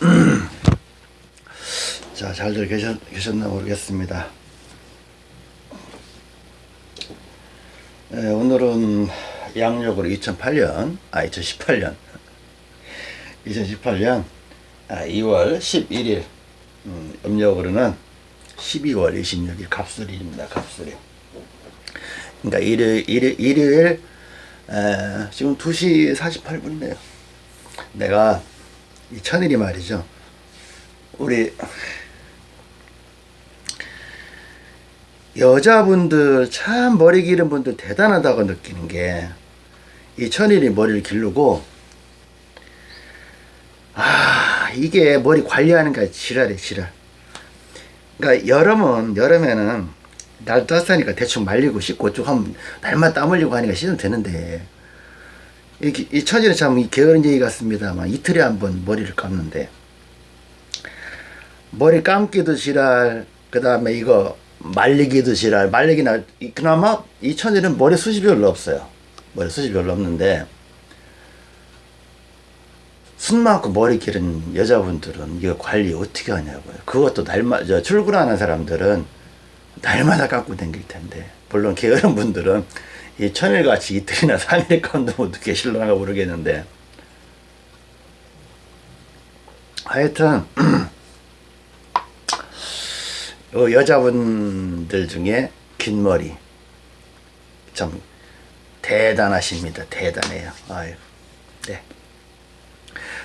자, 잘들 계셨, 계셨나 모르겠습니다. 예, 오늘은 양력으로 2008년, 아, 2018년, 2018년 아, 2월 11일, 음, 음력으로는 12월 26일 갑술일입니다. 갑술일. 그러니까 일요일, 일요일, 일요일 에, 지금 2시 48분이네요. 내가 이 천일이 말이죠. 우리 여자분들 참 머리 기른 분들 대단하다고 느끼는 게 이 천일이 머리를 기르고 아 이게 머리 관리하는 게 지랄이야 지랄 그러니까 여름은 여름에는 날 따뜻하니까 대충 말리고 씻고 쭉 하면 날만 땀 흘리고 하니까 씻으면 되는데 이, 이 천일은 참이 게으른 얘기 같습니다만 이틀에 한 번 머리를 감는데 머리 감기도 지랄 그 다음에 이거 말리기도 지랄 말리기나 그나마 이 천일은 머리 숱이 별로 없어요. 머리 숱이 별로 없는데 숱 많고 머리 기른 여자분들은 이거 관리 어떻게 하냐고요. 그것도 날마다 출근하는 사람들은 날마다 감고 다닐 텐데. 물론 게으른 분들은 이 천일같이 이틀이나 삼일 감도 못 계실려나 모르겠는데 하여튼 어, 여자분들 중에 긴 머리 참 대단하십니다. 대단해요. 아유, 네.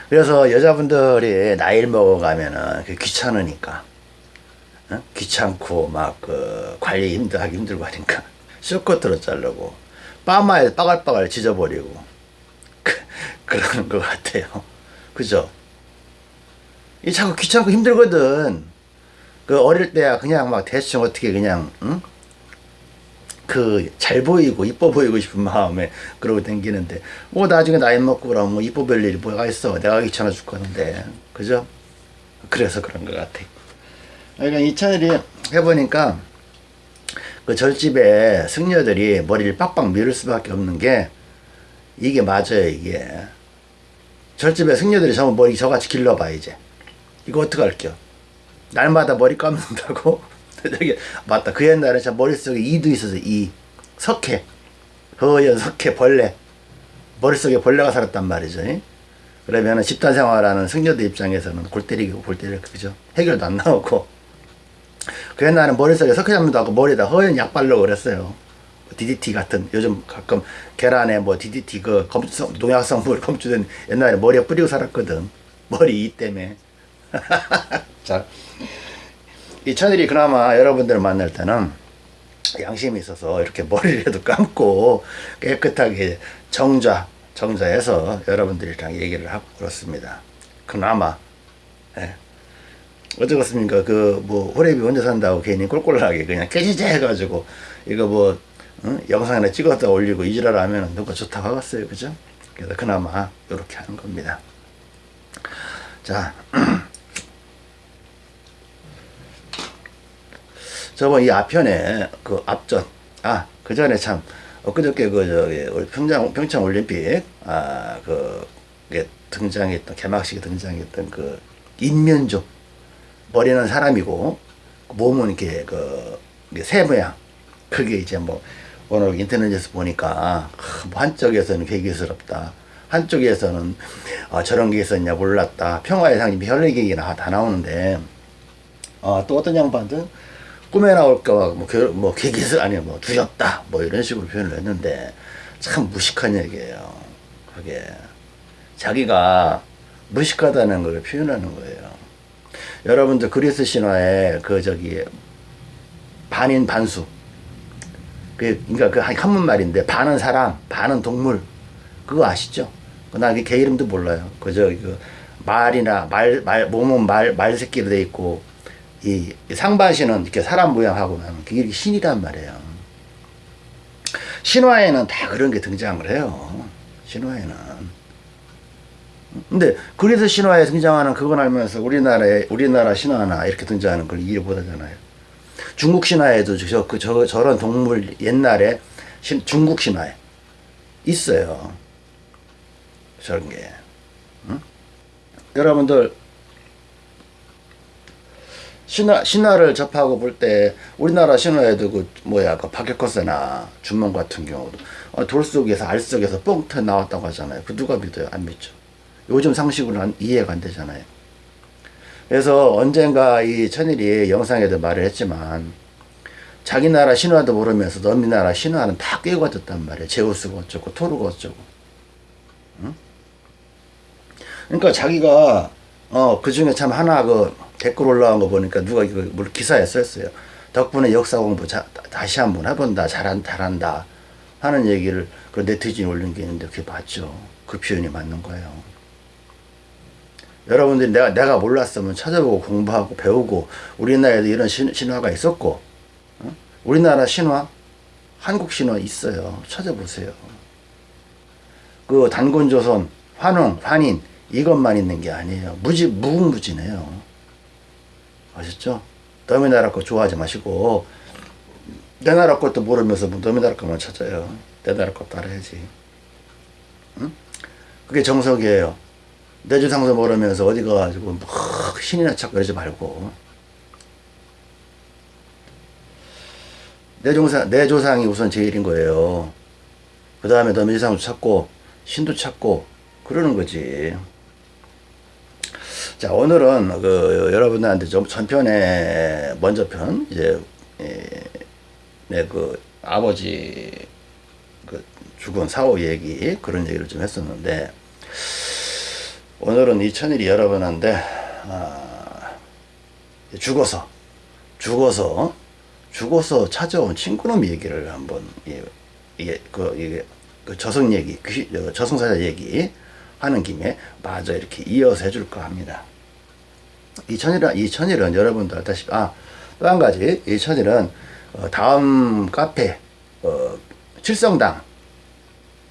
그래서 여자분들이 나이를 먹어가면은 귀찮으니까 어? 귀찮고 막 그 관리 힘들 하기 힘들고 하니까 쇼커트로 자르고 빠마에 빠갈빠갈 찢어버리고 그, 그러는 것 같아요. 그죠? 이 자꾸 귀찮고 힘들거든. 그 어릴 때야 그냥 막 대충 어떻게 그냥 응? 그잘 보이고 이뻐 보이고 싶은 마음에 그러고 댕기는데 뭐 나중에 나이 먹고 그러면 뭐 이뻐 볼 일이 뭐가 있어 내가 귀찮아 죽겠는데 그죠? 그래서 그런 것 같아 그러니까 이찬일이 해보니까 그 절집에 승려들이 머리를 빡빡 밀을 수밖에 없는 게 이게 맞아요 이게. 절집에 승려들이 전부 머리 저같이 길러봐 이제. 이거 어떡할게요? 날마다 머리 감는다고? 저기 맞다. 그 옛날에 참 머릿속에 이도 있었어 이. 석회. 허연 석회 벌레. 머릿속에 벌레가 살았단 말이죠 그러면 집단 생활하는 승려들 입장에서는 골 때리고 골 때리고 그죠? 해결도 안 나오고 그 옛날에 머릿속에 석회 잡는다 하고 머리에다 허연 약 바르고 그랬어요. DDT 같은. 요즘 가끔 계란에 뭐 DDT 그 검수성 농약성물 검출된 옛날에 머리에 뿌리고 살았거든. 머리 이 때문에. 자, 이 천일이 그나마 여러분들 만날 때는 양심이 있어서 이렇게 머리라도 감고 깨끗하게 정자, 정자해서 여러분들이랑 얘기를 하고 그렇습니다. 그나마, 예. 어쩌겠습니까? 그, 뭐, 호랩이 혼자 산다고 괜히 꼴꼴하게 그냥 깨지지 해가지고, 이거 뭐, 응? 영상 하나 찍었다 올리고 이지랄 하면 누가 좋다고 하겠어요. 그죠? 그래서 그나마, 이렇게 하는 겁니다. 자, 저번 이 앞편에 그 앞전 아 그 전에 참 엊그저께 그 저기 평창 평창 올림픽 아그 등장했던 개막식에 등장했던 그 인면조 머리는 사람이고 몸은 이렇게 그 새 모양 그게 이제 뭐 오늘 인터넷에서 보니까 뭐 한쪽에서는 괴기스럽다 한쪽에서는 어, 저런 게 있었냐 몰랐다 평화의 상징 별의 얘기나 다 나오는데 어, 또 어떤 양반들 꿈에 나올까봐 뭐, 뭐 개기스 아니야 뭐 두렵다 뭐 이런 식으로 표현을 했는데 참 무식한 얘기예요. 그게 자기가 무식하다는 걸 표현하는 거예요. 여러분들 그리스 신화에 그 저기 반인 반수 그 그러니까 그 한문 말인데 반은 사람 반은 동물 그거 아시죠? 나개 이름도 몰라요. 그저 그 말이나 말 말 몸은 말 말 새끼로 돼 있고 이 상반신은 이렇게 사람 모양하고 나면 그게 신이란 말이에요. 신화에는 다 그런 게 등장을 해요. 신화에는. 근데 그래서 신화에 등장하는 그건 알면서 우리나라에 우리나라 신화나 이렇게 등장하는 걸 이해 못하잖아요. 중국 신화에도 저, 그, 저, 저런 동물 옛날에 신, 중국 신화에 있어요. 저런 게. 응? 여러분들 신화 신화를 접하고 볼 때 우리나라 신화에도 그 뭐야 그 박혁거세나 준몽 같은 경우도 어, 돌 속에서 알 속에서 뻥 터 나왔다고 하잖아요. 그 누가 믿어요? 안 믿죠. 요즘 상식으로 는 이해가 안 되잖아요. 그래서 언젠가 이 천일이 영상에도 말을 했지만 자기 나라 신화도 모르면서 너미 나라 신화는 다 깨고 졌단 말이에요. 제우스가 어쩌고 토르가 어쩌고. 응? 그러니까 자기가 어 그 중에 참 하나 그 댓글 올라온 거 보니까 누가 이거 물 기사에 썼어요. 덕분에 역사 공부 자, 다시 한번 해본다. 잘한 잘한다. 하는 얘기를 그 네티즌 올린 게 있는데 그게 맞죠. 그 표현이 맞는 거예요. 여러분들이 내가 내가 몰랐으면 찾아보고 공부하고 배우고 우리나라에도 이런 신, 신화가 있었고 어? 우리나라 신화 한국 신화 있어요. 찾아보세요. 그 단군조선, 환웅, 환인 이것만 있는 게 아니에요. 무지 무궁무진해요. 아셨죠? 너희 나라 거 좋아하지 마시고 내 나라 것도 모르면서 뭐 너희 나라 것만 찾아요. 내 나라 것 따라야지. 응? 그게 정석이에요. 내 조상도 모르면서 어디 가가지고 막 신이나 찾고 그러지 말고 내 조상 내 조상이 우선 제일인 거예요. 그 다음에 너희 조상도 찾고 신도 찾고 그러는 거지. 자 오늘은 그 여러분들한테 좀 전편에 먼저 편 이제 내그 아버지 그 죽은 사후 얘기 그런 얘기를 좀 했었는데 오늘은 이 천일이 여러분한테 아, 죽어서 죽어서 죽어서 찾아온 친구놈 얘기를 한번 이게 그 이게 그 저승 얘기 그 저승사자 얘기 하는 김에 마저 이렇게 이어서 해줄까 합니다. 이 천일은, 이 천일은 여러분들 알다시피, 아, 또 한 가지, 이 천일은, 어, 다음 카페, 어, 칠성당,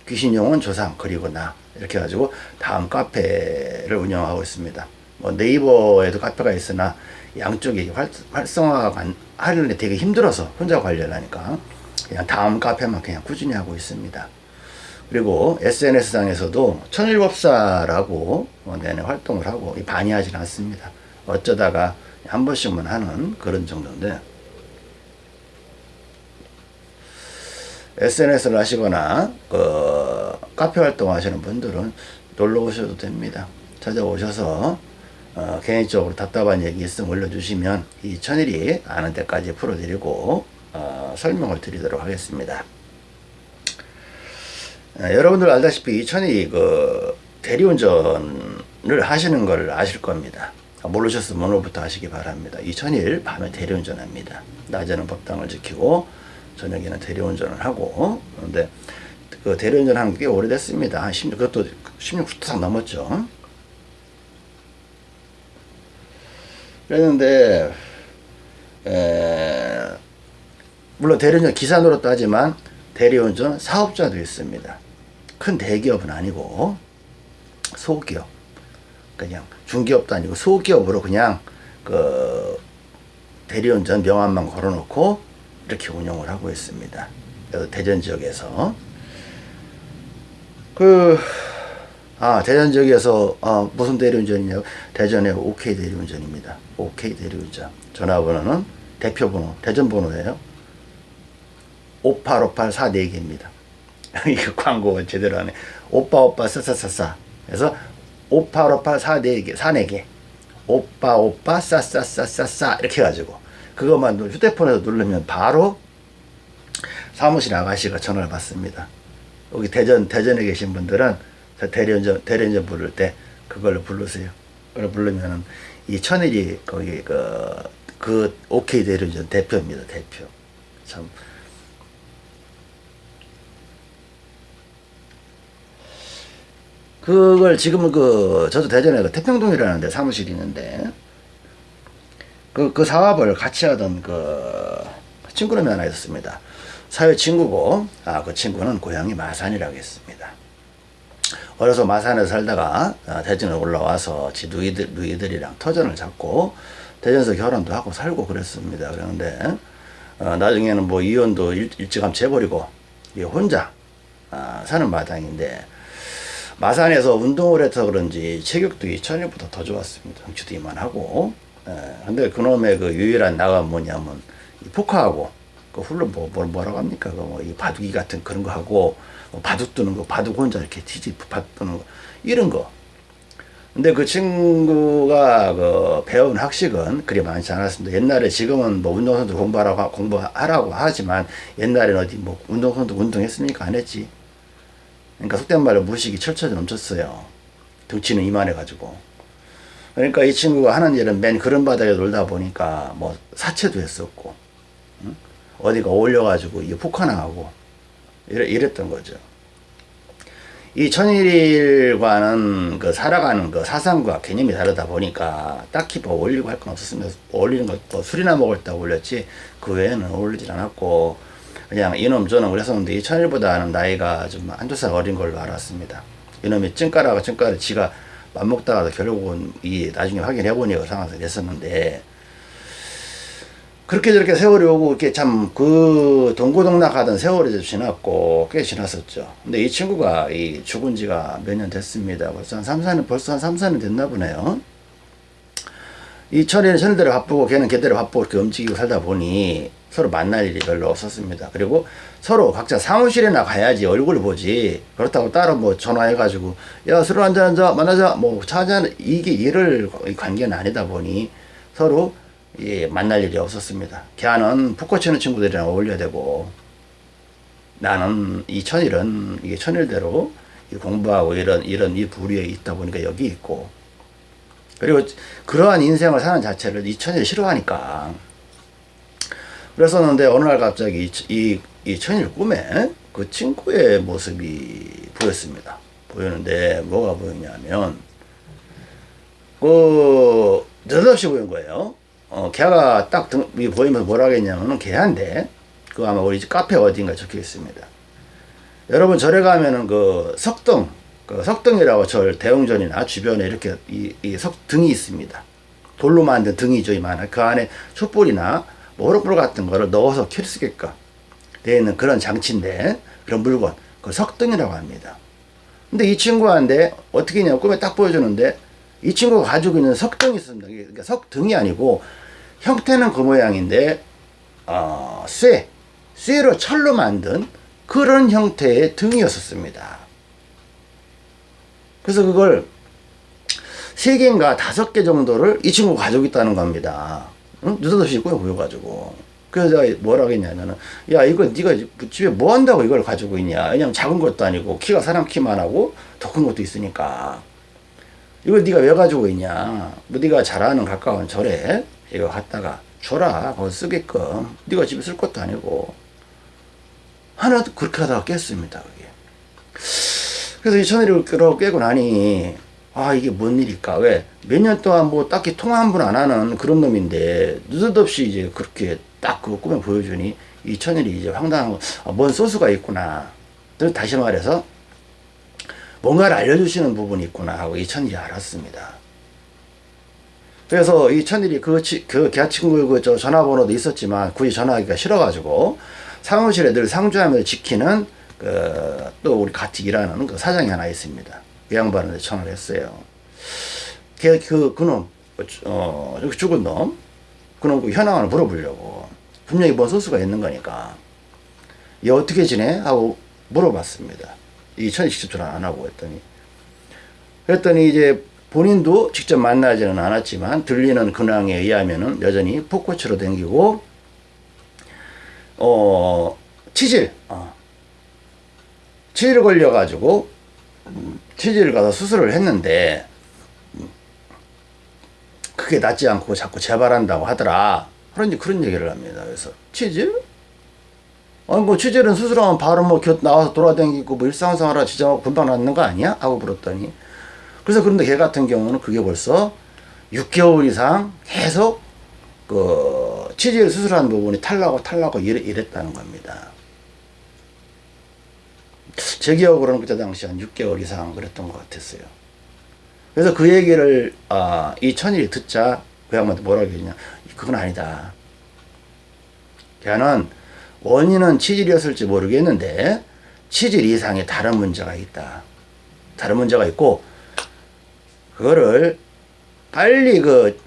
귀신용은 조상, 그리고 나, 이렇게 해가지고, 다음 카페를 운영하고 있습니다. 뭐, 네이버에도 카페가 있으나, 양쪽이 활, 활성화가 하려는데 되게 힘들어서 혼자 관리하니까, 그냥 다음 카페만 그냥 꾸준히 하고 있습니다. 그리고 SNS상에서도 천일법사라고 내내 활동을 하고 반이하지는 않습니다. 어쩌다가 한 번씩만 하는 그런 정도인데 SNS를 하시거나 그 카페 활동 하시는 분들은 놀러 오셔도 됩니다. 찾아오셔서 어, 개인적으로 답답한 얘기 있으면 올려주시면 이 천일이 아는 데까지 풀어드리고 어, 설명을 드리도록 하겠습니다. 에, 여러분들 알다시피 이 천일이 그 대리운전을 하시는 걸 아실 겁니다. 모르셨으면 오늘부터 하시기 바랍니다. 2000일 밤에 대리운전합니다. 낮에는 법당을 지키고 저녁에는 대리운전을 하고 그런데 그 대리운전 한게 오래됐습니다. 16, 그것도 16부터 넘었죠. 그랬는데 에, 물론 대리운전 기사 노릇도 하지만 대리운전 사업자도 있습니다. 큰 대기업은 아니고 소기업 그냥 중기업도 아니고 소기업으로 그냥 그 대리운전 명함만 걸어놓고 이렇게 운영을 하고 있습니다. 대전 지역에서 그 아, 대전 지역에서 아, 무슨 대리운전이냐 대전의 OK 대리운전입니다. OK 대리운전. 전화번호는 대표번호, 대전 번호예요. 585844개입니다. 이거 광고 제대로 하네. 오빠 오빠 싸싸싸싸. 그래서 5858 44개 44개 오빠 오빠 싸싸싸싸싸 이렇게 해 가지고 그것만 휴대폰에서 누르면 바로 사무실 아가씨가 전화를 받습니다. 여기 대전 대전에 계신 분들은 대리운전 대리운전 부를 때 그걸로 부르세요. 그걸 부르면은 이 천일이 거기 그, 그 오케이 대리운전 대표입니다. 대표. 참 그걸 지금은 그 저도 대전에 그 태평동이라는 데 사무실이 있는데 그, 그 사업을 같이 하던 그 친구놈이 하나 있었습니다. 사회 친구고 아 그 친구는 고향이 마산이라고 했습니다. 어려서 마산에 살다가 아, 대전에 올라와서 지 누이들, 누이들이랑 터전을 잡고 대전에서 결혼도 하고 살고 그랬습니다. 그런데 어, 나중에는 뭐 이혼도 일, 일찌감치 해버리고 혼자 아, 사는 마당인데 마산에서 운동을 해서 그런지 체격도 2000년보다 더 좋았습니다. 덩치도 이만하고 예, 근데 그놈의 그 유일한 나가 뭐냐면 이 포카하고 그 훌로 뭐, 뭐 뭐라고 합니까? 그뭐이 바둑이 같은 그런 거 하고 뭐 바둑 두는 거 바둑 혼자 이렇게 티지 바둑 두는 거 이런 거. 근데 그 친구가 그 배운 학식은 그리 많지 않았습니다. 옛날에 지금은 뭐 운동선수 공부하라고 공부하라고 하지만 옛날에는 어디 뭐 운동선수 운동했습니까? 안 했지. 그러니까 속된 말로 무식이 철철 넘쳤어요. 덩치는 이만해 가지고. 그러니까 이 친구가 하는 일은 맨 그런 바닥에 놀다 보니까 뭐 사채도 했었고, 응? 어디가 올려가지고 이 이래, 이랬던 거죠. 이 천일일과는 그 살아가는 그 사상과 개념이 다르다 보니까 딱히 뭐 올리고 할 건 없었으면 올리는 거뭐 술이나 먹을 때 올렸지 그 외에는 어울리질 않았고 그냥 이놈 저놈 그랬었는데 이 천일보다는 나이가 좀 한 두 살 어린 걸로 알았습니다. 이놈이 ጭ가라가 ጭ가를 지가 맘먹다가 결국은 이 나중에 확인해 보니까 그 상황에서 됐었는데 그렇게 저렇게 세월이 오고 이렇게 참 그 동고동락하던 세월이 좀 지났고 꽤 지났었죠. 근데 이 친구가 이 죽은 지가 몇 년 됐습니다. 벌써 한 3, 4년 벌써 한 3, 4년 됐나 보네요. 이 천이는 천일대로 바쁘고 걔는 걔대로 바쁘고 이렇게 움직이고 살다 보니 서로 만날 일이 별로 없었습니다. 그리고 서로 각자 사무실에나 가야지 얼굴 보지 그렇다고 따로 뭐 전화해가지고 야술 한잔 한자 만나자 뭐차 한잔 이게 일을 관계는 아니다 보니 서로 예, 만날 일이 없었습니다. 걔는 푹 꽂히는 친구들이랑 어울려야 되고 나는 이 천일은 이게 천일대로 공부하고 이런 이런 이 부류에 있다 보니까 여기 있고 그리고 그러한 인생을 사는 자체를 이 천일 싫어하니까 그랬었는데 어느 날 갑자기 이, 이, 이 천일 꿈에 그 친구의 모습이 보였습니다. 보였는데 뭐가 보였냐면 그 느닷없이 보인 거예요. 어, 걔가 딱 등, 보이면서 뭐라 하겠냐면은 걔한테 그 아마 우리 카페 어딘가 적혀 있습니다. 여러분 절에 가면은 그 석등, 그 석등이라고 절 대웅전이나 주변에 이렇게 이, 이 석등이 있습니다. 돌로 만든 등이죠, 이만. 그 안에 촛불이나 모로불 같은 거를 넣어서 켤수 있게끔 되어 있는 그런 장치인데, 그런 물건, 그 석등이라고 합니다. 근데 이 친구한테 어떻게 했냐고 꿈에 딱 보여주는데, 이 친구가 가지고 있는 석등이 있습니다. 그러니까 석등이 아니고, 형태는 그 모양인데 어, 쇠, 쇠로 철로 만든 그런 형태의 등이었었습니다. 그래서 그걸 세 개인가 다섯 개 정도를 이 친구 가지고 있다는 겁니다. 응? 느닷없이 꾸며 보여가지고. 그래서 내가 뭐라고 했냐면은, 야, 이거 네가 집에 뭐 한다고 이걸 가지고 있냐. 왜냐면 작은 것도 아니고, 키가 사람 키만 하고, 더 큰 것도 있으니까. 이걸 네가 왜 가지고 있냐. 뭐 네가 잘 아는 가까운 절에 이거 갖다가 줘라 거기 쓰게끔 네가 집에 쓸 것도 아니고 하나도 그렇게 하다가 깼습니다 그게 그래서 이 천일을 깨고 나니 아 이게 뭔 일일까? 왜? 몇 년 동안 뭐 딱히 통화 한 번 안 하는 그런 놈인데 느닷없이 이제 그렇게 딱 그거 꿈에 보여주니 이 천일이 이제 황당한 아, 뭔 소수가 있구나. 다시 말해서 뭔가를 알려주시는 부분이 있구나 하고 이 천일이 알았습니다. 그래서 이 천일이 그, 그, 걔 친구 그저 전화번호도 있었지만 굳이 전화하기가 싫어가지고 사무실에 늘 상주하면서 지키는 그, 또 우리 같이 일하는 그 사장이 하나 있습니다. 그 양반한테 전화를 했어요. 걔, 그, 그놈, 어, 죽은 놈, 그놈 그 현황을 물어보려고. 분명히 뭔 소수가 있는 거니까. 얘 어떻게 지내? 하고 물어봤습니다. 이 천이 직접 전화 안 하고 했더니. 그랬더니 이제 본인도 직접 만나지는 않았지만 들리는 근황에 의하면은 여전히 포코치로 댕기고 어 치질 어. 치질 걸려 가지고 음, 치질 가서 수술을 했는데 음, 그게 낫지 않고 자꾸 재발한다고 하더라. 그런지 그런 얘기를 합니다. 그래서 치질? 아니 뭐 치질은 수술하면 바로 뭐 나와서 돌아다니고 뭐 일상생활 지정하고 금방 낫는 거 아니야? 하고 물었더니. 그래서 그런데 걔 같은 경우는 그게 벌써 6개월 이상 계속 그 치질 수술한 부분이 탈라고 탈라고 이랬, 다는 겁니다. 제 기억으로는 그때 당시 한 6개월 이상 그랬던 것 같았어요. 그래서 그 얘기를 아, 이 천일이 듣자 그 양반한테 뭐라고 했냐 그건 아니다. 걔는 원인은 치질이었을지 모르겠는데 치질 이상의 다른 문제가 있다. 다른 문제가 있고 그거를 빨리 그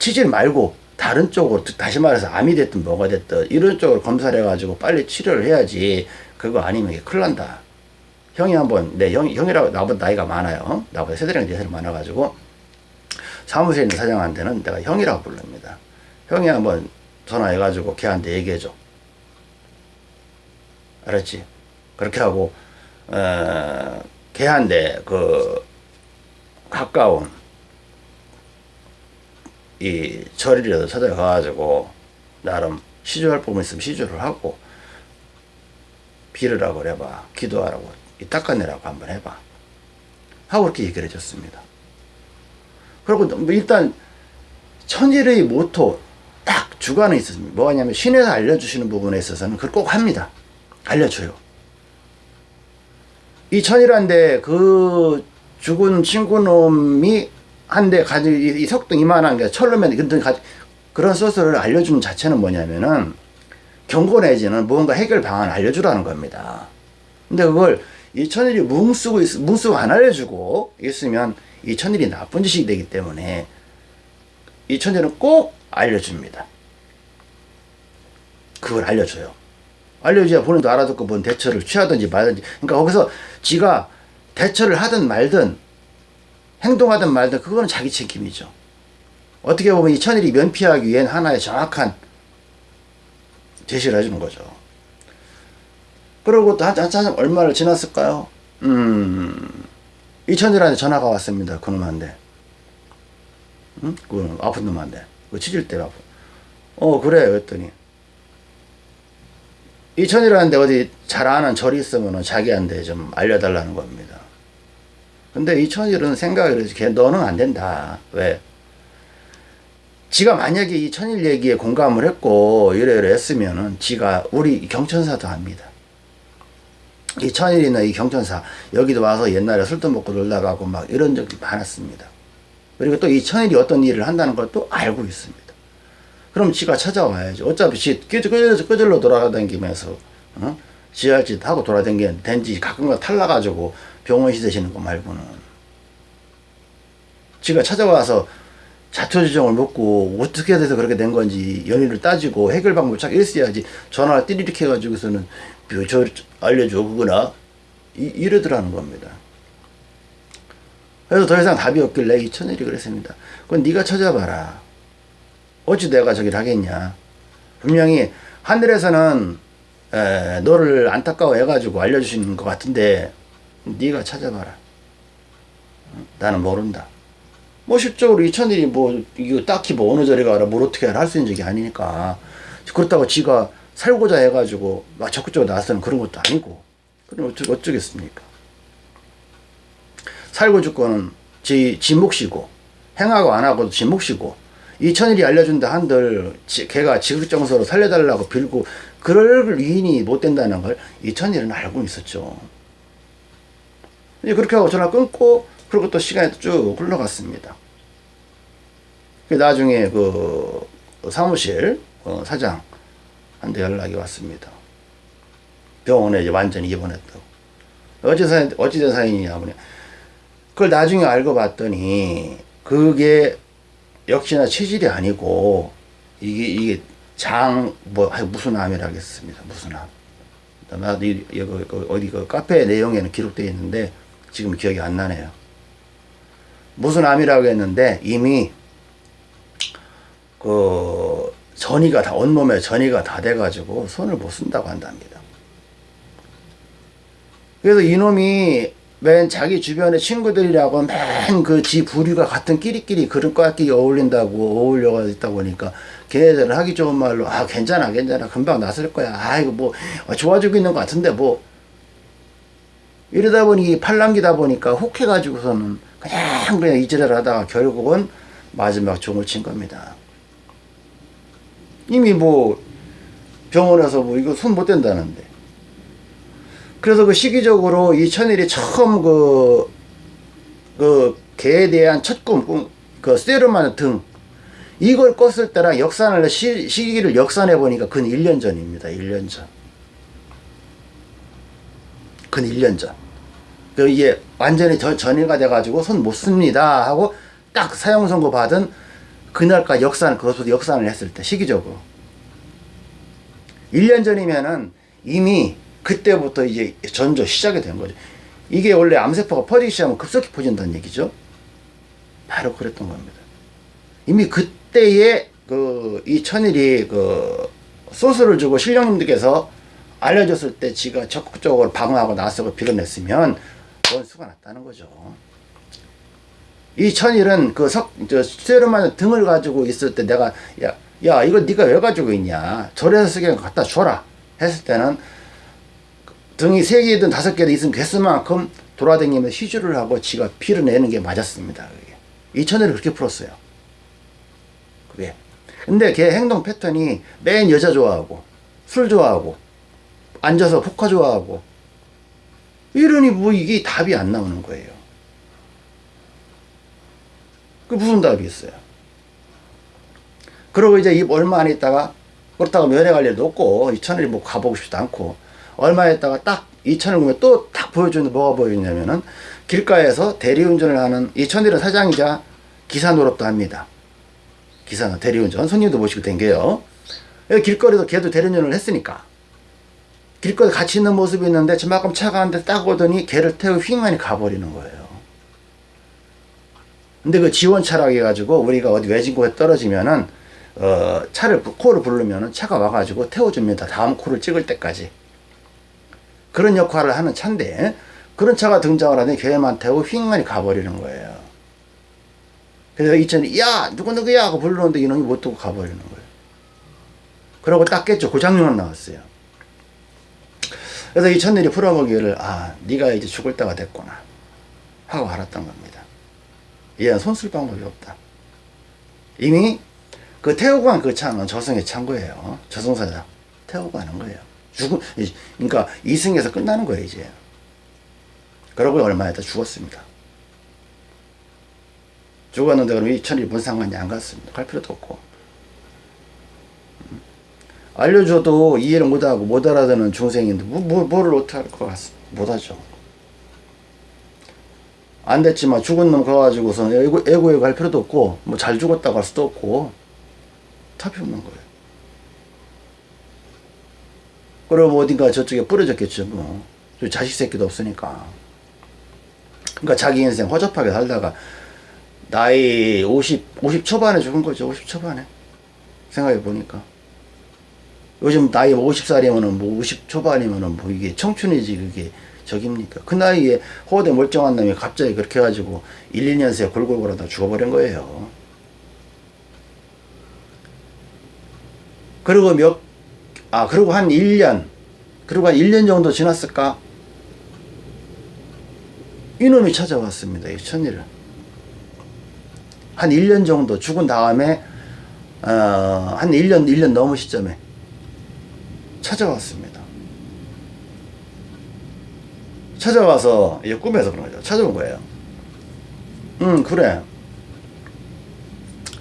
치질 말고 다른 쪽으로 다시 말해서 암이 됐든 뭐가 됐든 이런 쪽으로 검사를 해가지고 빨리 치료를 해야지 그거 아니면 큰일 난다. 형이 한번 내 형, 형이라고 나보다 나이가 많아요. 어? 나보다 세대랑 네살 많아가지고 사무실에 있는 사장한테는 내가 형이라고 부릅니다. 형이 한번 전화해가지고 걔한테 얘기해줘. 알았지? 그렇게 하고 어, 걔한테 그 가까운 이 절이라도 찾아가가지고 나름 시주할 부분 있으면 시주를 하고 빌으라고 그래봐 기도하라고 이 닦아내라고 한번 해봐. 하고 그렇게 얘기를 해줬습니다. 그리고 뭐 일단 천일의 모토 딱 주관에 있었습니다. 뭐냐면 신에서 알려주시는 부분에 있어서는 그걸 꼭 합니다. 알려줘요. 이 천일한데 그 죽은 친구놈이 한대 가지 이, 이 석등 이만한 게 철로면 근데 가 그런 소스를 알려주는 자체는 뭐냐면은 경고 내지는 무언가 해결 방안을 알려주라는 겁니다. 근데 그걸 이 천일이 뭉 쓰고 있, 뭉 쓰고 안 알려주고 있으면 이 천일이 나쁜 짓이 되기 때문에 이 천일은 꼭 알려줍니다. 그걸 알려줘요. 알려줘야 본인도 알아듣고 뭔 대처를 취하든지 말든지 그러니까 거기서 지가 대처를 하든 말든 행동하든 말든 그거는 자기 책임이죠. 어떻게 보면 이 천일이 면피하기 위한 하나의 정확한 제시를 해주는 거죠. 그리고 또 한, 한참 얼마를 지났을까요? 음, 이 천일한테 전화가 왔습니다. 그놈한테. 응? 그 아픈 놈한테. 그 치질 때 아프. 어, 그래. 그랬더니. 이 천일한테 어디 잘 아는 절이 있으면 자기한테 좀 알려달라는 겁니다. 근데 이 천일은 생각을 해서 걔 너는 안 된다. 왜? 지가 만약에 이 천일 얘기에 공감을 했고 이래 이래 했으면은 지가 우리 경천사도 합니다. 이 천일이나 이 경천사 여기도 와서 옛날에 술도 먹고 놀다 가고 막 이런 적이 많았습니다. 그리고 또 이 천일이 어떤 일을 한다는 걸 또 알고 있습니다. 그럼 지가 찾아와야죠. 어차피 지 끄질러, 끄질러 돌아다니면서 어? 지 할 짓 하고 돌아다니는 된지 가끔가 탈라가지고 병원 시대시는 거 말고는 지가 찾아와서 자초지종을 묻고 어떻게 돼서 그렇게 된 건지 연유를 따지고 해결 방법을 쫙 있어야지 전화를 띠리릭 해가지고서는 그거나 이, 이러더라는 겁니다. 그래서 더 이상 답이 없길래 이 천일이 그랬습니다. 그건 네가 찾아봐라. 어찌 내가 저기를 하겠냐. 분명히 하늘에서는 에, 너를 안타까워 해가지고 알려주시는 것 같은데 네가 찾아봐라. 나는 모른다. 뭐 실적으로 이 천일이 뭐 이거 딱히 뭐 어느 자리 가라 뭘 어떻게 하라 할수 있는 적이 아니니까 그렇다고 지가 살고자 해가지고 막 적극적으로 나서는 그런 것도 아니고 그럼 어쩌, 어쩌겠습니까 살고 죽고는 지, 지 몫이고 행하고 안 하고도 지 몫이고 이천일이 알려준다 한들 지, 걔가 지극정서로 살려달라고 빌고 그럴 위인이 못 된다는 걸 이천일은 알고 있었죠 그렇게 하고 전화 끊고 그리고 또 시간이 쭉 흘러갔습니다. 나중에 그 사무실 어, 사장 한테 연락이 왔습니다. 병원에 완전히 입원했다고. 어찌 사 어찌된 사연이냐 보냐. 그걸 나중에 알고 봤더니 그게 역시나 체질이 아니고 이게 이게 장 뭐 무슨 암이라겠습니다. 무슨 암. 나도 이, 이, 어디 그 카페 내용에는 기록되어 있는데 지금 기억이 안 나네요. 무슨 암이라고 했는데 이미 그 전이가 다 온몸에 전이가 다 돼가지고 손을 못 쓴다고 한답니다. 그래서 이놈이 맨 자기 주변의 친구들이라고 맨 그 지 부류가 같은 끼리끼리 과끼리 어울린다고 어울려가 있다 보니까 걔네들은 하기 좋은 말로 아 괜찮아 괜찮아 금방 나설 거야 아 이거 뭐 좋아지고 있는 것 같은데 뭐 이러다 보니 팔랑기다 보니까 혹해가지고서는 그냥 그냥 이지랄 하다가 결국은 마지막 종을 친 겁니다. 이미 뭐 병원에서 뭐 이거 손 못 댄다는데. 그래서 그 시기적으로 이 천일이 처음 그, 그 개에 대한 첫 꿈, 꿈, 그 세르마는 등, 이걸 껐을 때랑 역산을, 시, 시기를 역산해 보니까 근 1년 전입니다. 1년 전. 근 1년 전. 그 이게 완전히 전, 전이가 돼가지고 손 못 씁니다 하고 딱 사용 선고 받은 그날까지 역산, 그것보다 역산을 했을 때, 시기적으로. 1년 전이면은 이미 그때부터 이제 전조 시작이 된 거죠. 이게 원래 암세포가 퍼지기 시작하면 급속히 퍼진다는 얘기죠. 바로 그랬던 겁니다. 이미 그때에 그이 천일이 그 소스를 주고 신령님들께서 알려줬을 때 지가 적극적으로 방어하고 나서고 빌어냈으면 원수가 났다는 거죠. 이 천일은 그 석, 저, 세르만 등을 가지고 있을 때 내가, 야, 야, 이거 네가 왜 가지고 있냐. 절에서 쓰게 갖다 줘라. 했을 때는 등이 세 개든 다섯 개든 있으면 개수만큼 돌아다니면서 시주를 하고 지가 피를 내는 게 맞았습니다. 그게. 이 천일을 그렇게 풀었어요. 그게. 근데 걔 행동 패턴이 맨 여자 좋아하고, 술 좋아하고, 앉아서 포카 좋아하고, 이러니 뭐 이게 답이 안 나오는 거예요. 그 무슨 답이 있어요? 그러고 이제 이 얼마 안 있다가 그렇다고 면회 갈 일도 없고 이천을 뭐 가보고 싶지도 않고 얼마 있다가 딱 이천을 보면 또 딱 보여주는데 뭐가 보여주냐면은 길가에서 대리운전을 하는 이천일은 사장이자 기사 노릇도 합니다. 기사 대리운전 손님도 모시고 댕겨요. 길거리에서 걔도 대리운전을 했으니까 길거리 같이 있는 모습이 있는데 저만큼 차가 한데 딱 오더니 걔를 태우고 휙만이 가버리는 거예요. 근데 그 지원 차라고 해가지고 우리가 어디 외진 곳에 떨어지면은 어 차를 부- 코를 부르면은 차가 와가지고 태워줍니다. 다음 코를 찍을 때까지 그런 역할을 하는 차인데 그런 차가 등장을 하더니 걔만 태우고 휙만이 가버리는 거예요. 그래서 이천이 야 누구 누구야 하고 부르는데 이놈이 못 두고 가버리는 거예요. 그러고 딱 깼죠. 고장료는 나왔어요. 그래서 이 천일이 풀어보기를 아 네가 이제 죽을 때가 됐구나 하고 알았던 겁니다. 얘는 손쓸 방법이 없다. 이미 그 태우고 간그 차는 저승의 찬 거예요. 저승사자 태우고 가는 거예요. 이- 그러니까 이승에서 끝나는 거예요 이제. 그러고 얼마 있다 죽었습니다. 죽었는데 그럼 이 천일이 뭔 상관이 안 갔습니다. 갈 필요도 없고. 알려줘도 이해를 못하고 못 알아듣는 중생인데 뭐, 뭐, 뭐를 어떻게 할 것 같습니다. 못하죠. 안 됐지만 죽은 놈 가가지고서 애고, 애고에 갈 필요도 없고 뭐 잘 죽었다고 할 수도 없고 답이 없는 거예요. 그럼 어딘가 저쪽에 뿌려졌겠죠 뭐. 저 자식 새끼도 없으니까. 그러니까 자기 인생 허접하게 살다가 나이 50, 50 초반에 죽은 거죠. 50 초반에. 생각해 보니까. 요즘 나이 50살이면은 뭐 50 초반이면은 뭐 이게 청춘이지 그게 저깁니까? 그 나이에 호대 멀쩡한 놈이 갑자기 그렇게 해가지고 1, 2년 새 골골 골하다 죽어버린 거예요. 그리고 몇, 아, 그리고 한 1년, 그리고 한 1년 정도 지났을까? 이놈이 찾아왔습니다. 이 천일을. 한 1년 정도 죽은 다음에, 어, 한 1년, 1년 넘은 시점에 찾아왔습니다. 찾아와서 이제 꿈에서 그런 거죠. 찾아온 거예요. 응 그래.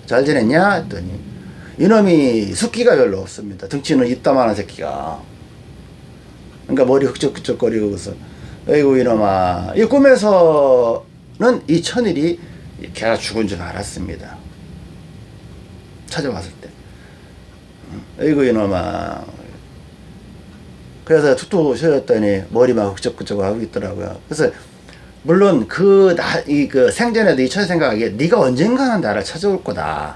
잘 지냈냐? 했더니 이놈이 숫기가 별로 없습니다. 등치는 이따만한 새끼가. 그러니까 머리 흑적흑적거리고서 아이고 이놈아 이 꿈에서는 이 천일이 걔가 죽은 줄 알았습니다. 찾아왔을 때. 응, 아이고 이놈아 그래서 툭툭 쉬었더니 머리만 흑적흑적 하고 있더라고요. 그래서 물론 그 나 이 그 생전에도 이 천 생각하기에 네가 언젠가는 나를 찾아올 거다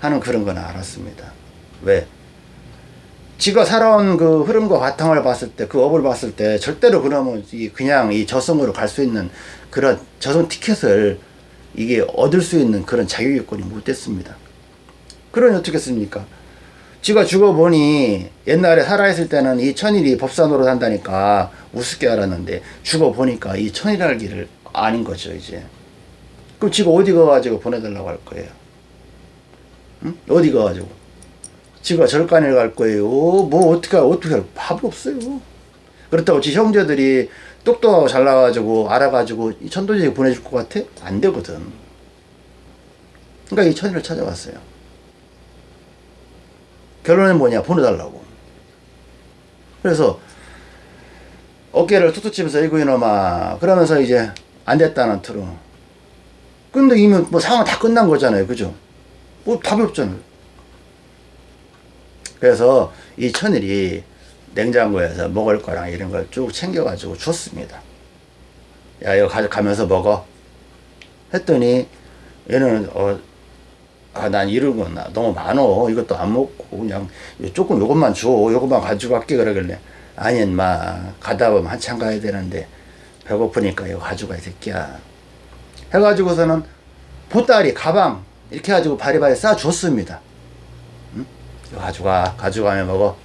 하는 그런 건 알았습니다. 왜? 지가 살아온 그 흐름과 바탕을 봤을 때 그 업을 봤을 때 절대로 그러면 이 그냥 이 저승으로 갈 수 있는 그런 저승 티켓을 이게 얻을 수 있는 그런 자유요건이 못 됐습니다. 그러니 어떻겠습니까? 지가 죽어보니 옛날에 살아있을 때는 이 천일이 법산으로 산다니까 우습게 알았는데 죽어보니까 이 천일할 길을 아닌 거죠 이제. 그럼 지가 어디 가가지고 보내달라고 할 거예요? 응? 어디 가가지고? 지가 절간에 갈 거예요. 뭐 어떻게 어떻게 할 밥이 없어요. 그렇다고 지 형제들이 똑똑하고 잘나가지고 알아가지고 이 천도제에 보내줄 것 같아? 안 되거든. 그러니까 이 천일을 찾아왔어요 결론은 뭐냐 보내달라고 그래서 어깨를 툭툭 치면서 이고 이놈아 그러면서 이제 안 됐다는 투로 근데 이미 뭐 상황 다 끝난 거잖아요 그죠 뭐 답이 없잖아요. 그래서 이 천일이 냉장고에서 먹을 거랑 이런 걸 쭉 챙겨 가지고 줬습니다. 야, 이거 가져가면서 먹어. 했더니 얘는 어, 아, 난 이런 건 나- 너무 많어. 이것도 안 먹고 그냥 조금 요것만 줘. 요것만 가지고 갈게 그러길래 아니 인마 가다 보면 한참 가야 되는데 배고프니까 이거 가지고 가이 새끼야. 해가지고서는 보따리 가방 이렇게 해가지고 바리바리 싸 줬습니다. 응? 가져가 가져가면 먹어.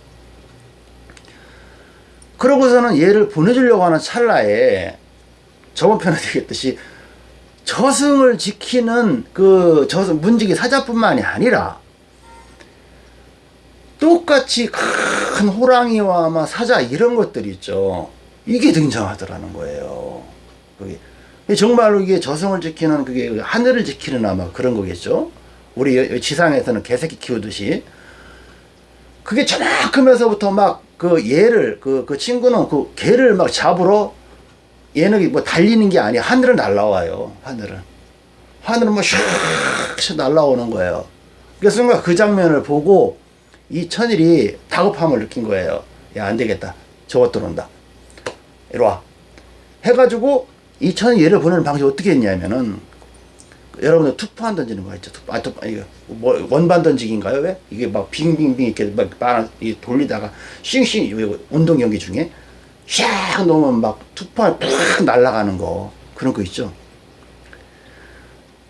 그러고서는 얘를 보내주려고 하는 찰나에 저번 편에 되겠듯이 저승을 지키는 그 저승 문지기 사자뿐만이 아니라 똑같이 큰 호랑이와 막 사자 이런 것들이 있죠. 이게 등장하더라는 거예요. 그게 정말로 이게 저승을 지키는 그게 하늘을 지키는 아마 그런 거겠죠. 우리 여- 지상에서는 개새끼 키우듯이 그게 저만큼에서부터 막 그 얘를 그, 그 친구는 그 개를 막 잡으러 얘는 뭐 달리는 게 아니야 하늘을 날라와요 하늘은. 하늘은 뭐 슉슉 날라오는 거예요. 그래서 순간 그 장면을 보고 이 천일이 다급함을 느낀 거예요. 야 안 되겠다. 저것 들어온다. 이리 와. 해가지고 이 천일 얘를 보내는 방식이 어떻게 했냐면은 여러분들 투포환 던지는 거 있죠? 투, 아, 투, 이거 뭐 원반 던지기인가요? 왜? 이게 막 빙빙빙 이렇게 막막이 돌리다가 싱싱 운동 경기 중에 샥 놓으면 막 투판 팍 날아가는 거 그런 거 있죠.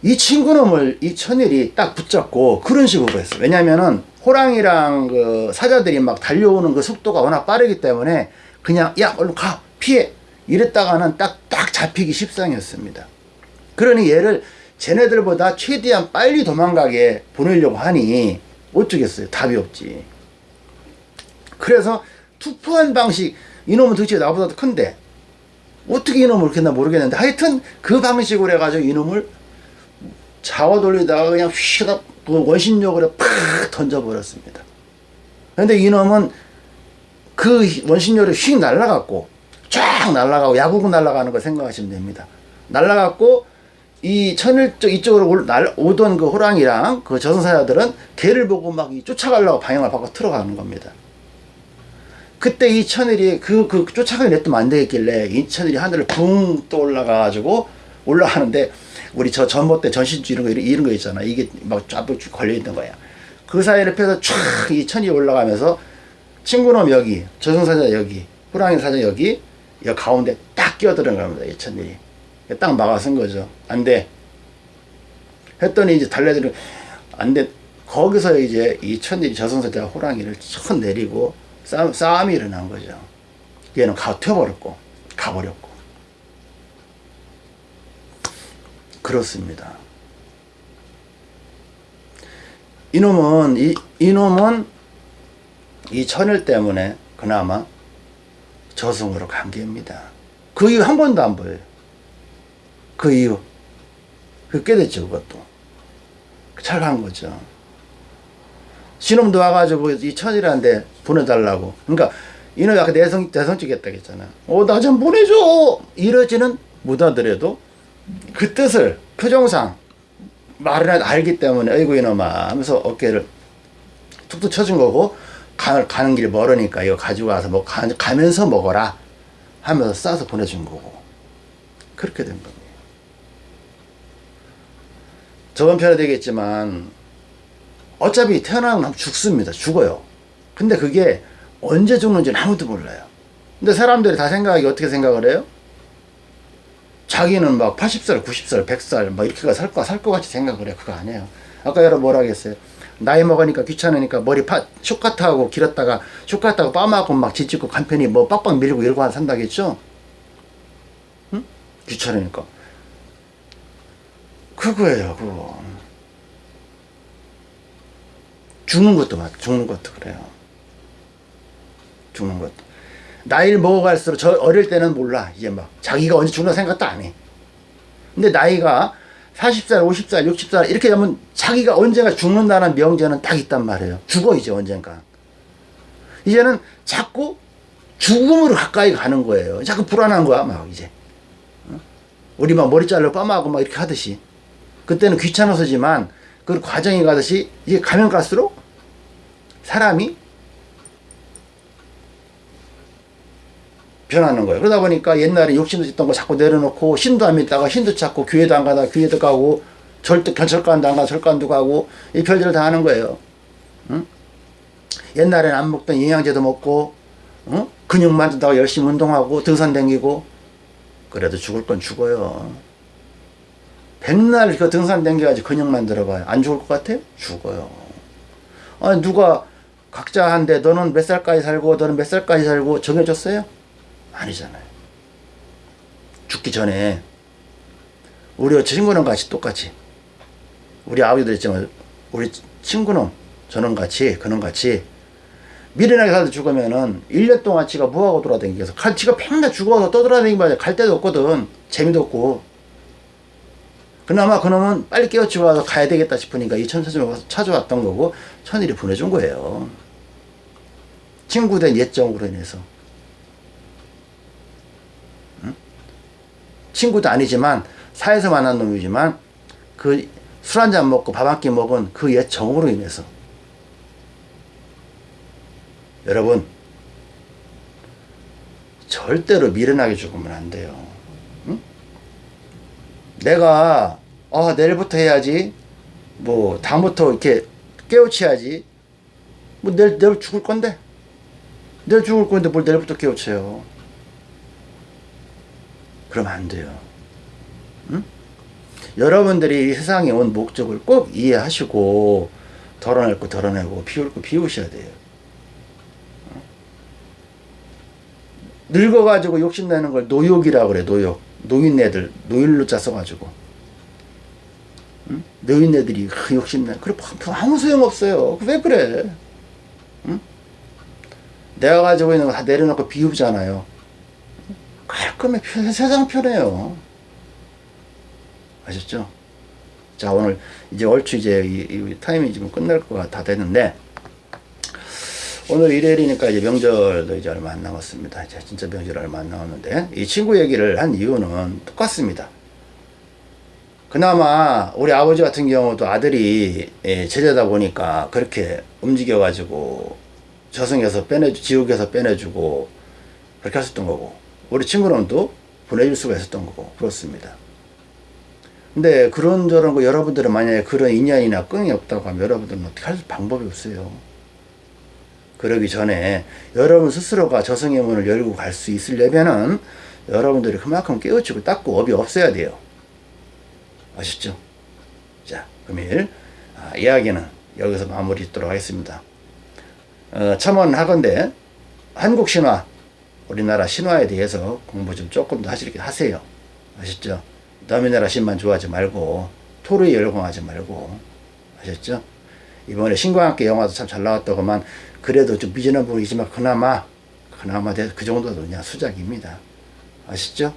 이 친구놈을 이 천일이 딱 붙잡고 그런 식으로 했어. 왜냐면은 호랑이랑 그 사자들이 막 달려오는 그 속도가 워낙 빠르기 때문에 그냥 야 얼른 가 피해 이랬다가는 딱 딱 잡히기 십상이었습니다. 그러니 얘를 쟤네들보다 최대한 빨리 도망가게 보내려고 하니 어쩌겠어요. 답이 없지. 그래서 투표한 방식 이놈은 도대체 나보다 더 큰데 어떻게 이놈을 그렇게 했나 모르겠는데 하여튼 그 방식으로 해가지고 이놈을 잡아 돌리다가 그냥 휘가 그 원심력으로 팍 던져버렸습니다. 근데 이놈은 그 원심력으로 휙 날아갔고 쫙 날아가고 야구공 날아가는 걸 생각하시면 됩니다. 날아갔고 이 천일 쪽 이쪽으로 올- 날, 오던 그 호랑이랑 그 저승사자들은 개를 보고 막이 쫓아가려고 방향을 바꿔 틀어가는 겁니다. 그때 이 천일이 그, 그 쫓아가게 냈으면 안 되겠길래 이 천일이 하늘을 붕 떠 올라가가지고 올라가는데 우리 저 전봇대 전신주 이런 거 이런, 이런 거 있잖아. 이게 막쫙 걸려 있는 거야. 그 사이를 펴서 촥이 천이 올라가면서 친구놈 여기 저승사자 여기 호랑이 사자 여기 여 가운데 딱 끼어드는 겁니다 이 천일이. 딱 막아선 거죠. 안돼. 했더니 이제 달래들은 안돼. 거기서 이제 이 천일이 저승사자 호랑이를 쳐 내리고 싸움, 싸움이 일어난 거죠. 얘는 가, 튀어버렸고, 가버렸고. 그렇습니다. 이놈은, 이, 이놈은 이 천일 때문에 그나마 저승으로 간 게입니다. 그 이후 한 번도 안 보여요. 그 이후. 그 깨졌죠, 그것도. 잘 간 거죠. 신놈도 와가지고 이 천이라는데 보내달라고. 그러니까 이놈이 아까 내성 내성적이었다 했잖아. 어 나 좀 보내줘. 이러지는 못하더라도 그 뜻을 표정상 말을 알기 때문에 아이고 이놈아 하면서 어깨를 툭툭 쳐준 거고 가, 가는 길이 멀으니까 이거 가지고 와서 뭐 가, 가면서 먹어라 하면서 싸서 보내준 거고 그렇게 된 겁니다. 저번 편에 되겠지만 어차피 태어나면 죽습니다. 죽어요. 근데 그게 언제 죽는지는 아무도 몰라요. 근데 사람들이 다 생각하기 어떻게 생각을 해요? 자기는 막 80살, 90살, 100살 막 이렇게 살거 살것 같이 생각을 해요. 그거 아니에요. 아까 여러분 뭐라 하겠어요? 나이 먹으니까 귀찮으니까 머리 파, 쇼카트하고 길었다가 쇼카트하고 빠마하고 막 지찍고 간편히 뭐 빡빡 밀고 이러고 산다겠죠? 응? 귀찮으니까. 그거예요, 그거. 죽는 것도 맞, 죽는 것도 그래요. 죽는 것도. 나이를 먹어갈수록 저 어릴 때는 몰라. 이제 막 자기가 언제 죽는 생각도 안 해. 근데 나이가 40살, 50살, 60살 이렇게 되면 자기가 언젠가 죽는다는 명제는 딱 있단 말이에요. 죽어 이제 언젠가. 이제는 자꾸 죽음으로 가까이 가는 거예요. 자꾸 불안한 거야 막 이제. 어? 우리 막 머리 잘라 빠마하고 막 이렇게 하듯이. 그때는 귀찮아서지만 그 과정이 가듯이 이게 가면 갈수록 사람이 변하는 거예요. 그러다 보니까 옛날에 욕심도 있던 거 자꾸 내려놓고 신도 안 믿다가 신도 찾고 교회도 안 가다 교회도 가고 절대 견철관도 안 가다 절관도 가고 이 별들을 다 하는 거예요. 응? 옛날에는 안 먹던 영양제도 먹고 응? 근육 만든다고 열심히 운동하고 등산 댕기고 그래도 죽을 건 죽어요. 백날 그 등산 댕겨가지고 근육 만들어봐요. 안 죽을 것 같아요? 죽어요. 아니 누가 각자 한데 너는 몇 살까지 살고 너는 몇 살까지 살고 정해줬어요? 아니잖아요. 죽기 전에 우리 친구는 같이 똑같이 우리 아버지도 있지만 우리 친구는 저는 같이 그는 같이 미련하게 살다 죽으면은 1년 동안 지가 뭐하고 돌아다니겠어 갈 지가 평생 죽어서 떠돌아다니기만 갈 데도 없거든 재미도 없고 그나마 그놈은 빨리 깨우치고 와서 가야 되겠다 싶으니까 이 천사점에 와서 찾아왔던 거고 천일이 보내준 거예요. 친구된 예정으로 인해서. 친구도 아니지만 사에서 만난 놈이지만 그 술 한 잔 먹고 밥 한 끼 먹은 그 옛 정으로 인해서. 여러분 절대로 미련하게 죽으면 안 돼요. 응? 내가 아 내일부터 해야지 뭐 다음부터 이렇게 깨우쳐야지 뭐 내일, 내일 죽을 건데 내일 죽을 건데 뭘 내일부터 깨우쳐요 그러면 안 돼요. 응? 여러분들이 이 세상에 온 목적을 꼭 이해하시고 덜어낼 거 덜어내고 비울 거 비우셔야 돼요. 어? 늙어가지고 욕심내는 걸 노욕이라고 그래 노욕. 노인네들 노일로자 써가지고 응? 노인네들이 그 욕심내 그래 아무 소용없어요. 왜 그래? 응? 내가 가지고 있는 거 다 내려놓고 비우잖아요. 깔끔해 세상 편해요 아셨죠? 자 오늘 이제 얼추 이제 이, 이 타임이 지금 끝날 거가 다 됐는데 오늘 일요일이니까 이제 명절도 이제 얼마 안 남았습니다. 이제 진짜 명절 얼마 안 남았는데 이 친구 얘기를 한 이유는 똑같습니다. 그나마 우리 아버지 같은 경우도 아들이 예, 제자다 보니까 그렇게 움직여 가지고 저승에서 빼내주 지옥에서 빼내주고 그렇게 했었던 거고 우리 친구는 또 보내줄 수가 있었던 거고 그렇습니다. 근데 그런저런 거 여러분들은 만약에 그런 인연이나 끈이 없다고 하면 여러분들은 어떻게 할 방법이 없어요. 그러기 전에 여러분 스스로가 저승의 문을 열고 갈 수 있으려면은 여러분들이 그만큼 깨우치고 닦고 업이 없어야 돼요. 아셨죠? 자, 금일 아, 이야기는 여기서 마무리 짓도록 하겠습니다. 어, 첨언하건대 한국 신화 우리나라 신화에 대해서 공부 좀 조금 더 하시게 하세요. 아셨죠? 남의 나라 신만 좋아하지 말고 토르에 열광하지 말고 아셨죠? 이번에 신과 함께 영화도 참 잘 나왔다고만 그래도 좀 미진한 부분이지만 그나마 그나마 그 정도도 그냥 수작입니다. 아시죠?